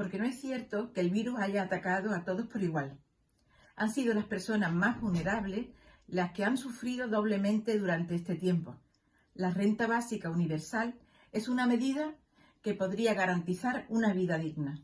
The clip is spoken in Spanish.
porque no es cierto que el virus haya atacado a todos por igual. Han sido las personas más vulnerables las que han sufrido doblemente durante este tiempo. La renta básica universal es una medida que podría garantizar una vida digna.